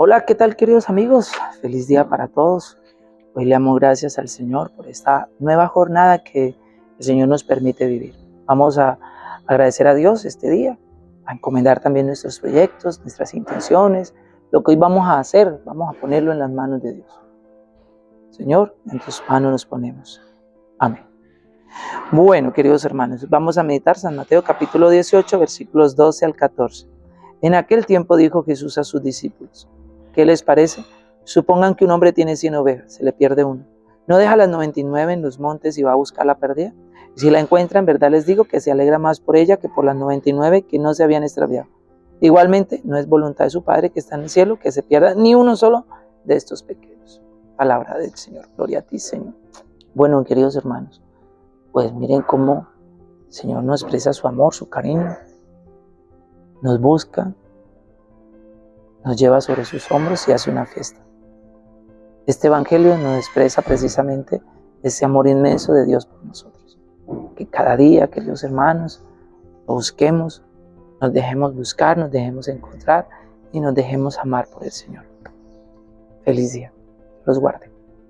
Hola, ¿qué tal queridos amigos? Feliz día para todos. Hoy le damos gracias al Señor por esta nueva jornada que el Señor nos permite vivir. Vamos a agradecer a Dios este día, a encomendar también nuestros proyectos, nuestras intenciones, lo que hoy vamos a hacer, vamos a ponerlo en las manos de Dios. Señor, en tus manos nos ponemos. Amén. Bueno, queridos hermanos, vamos a meditar San Mateo capítulo 18, versículos 12 al 14. En aquel tiempo dijo Jesús a sus discípulos, ¿Qué les parece? Supongan que un hombre tiene 100 ovejas, se le pierde una. ¿No deja las 99 en los montes y va a buscar la perdida? Si la encuentra, en verdad les digo que se alegra más por ella que por las 99 que no se habían extraviado. Igualmente, no es voluntad de su Padre que está en el cielo que se pierda ni uno solo de estos pequeños. Palabra del Señor. Gloria a ti, Señor. Bueno, queridos hermanos, pues miren cómo el Señor nos expresa su amor, su cariño, nos busca, nos lleva sobre sus hombros y hace una fiesta. Este Evangelio nos expresa precisamente ese amor inmenso de Dios por nosotros. Que cada día, queridos hermanos, lo busquemos, nos dejemos buscar, nos dejemos encontrar y nos dejemos amar por el Señor. Feliz día. Los guarde.